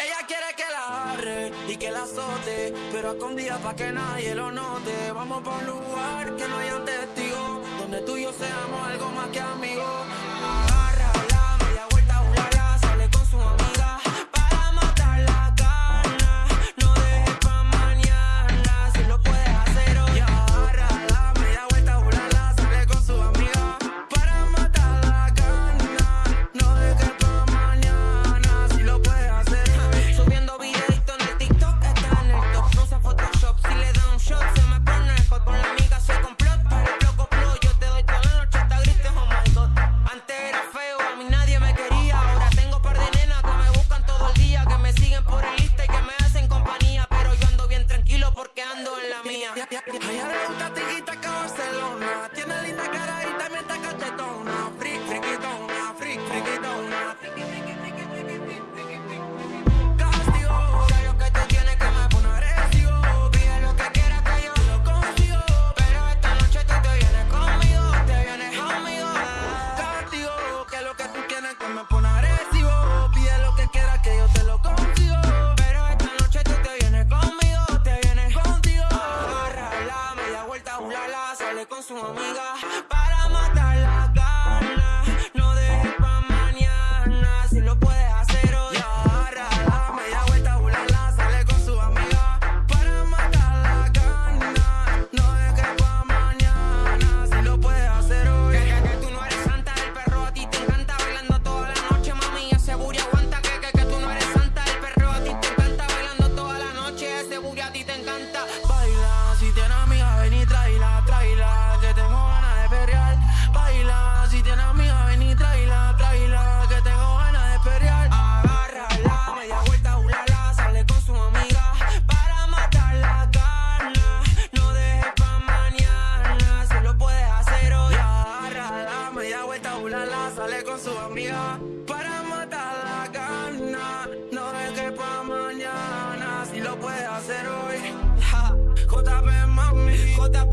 Ella quiere que la agarre y que la azote, pero a escondidas pa' que nadie lo note. Vamos pa' un lugar que no haya testigos, donde tú y yo seamos algo más que amigos. bailando en la mía. Allá tiquita. Ulala sale con su amiga para matar. vuelta ulala, sale con su amiga para matar la gana. No es que pa' mañana, si lo puede hacer hoy. JP mami, JP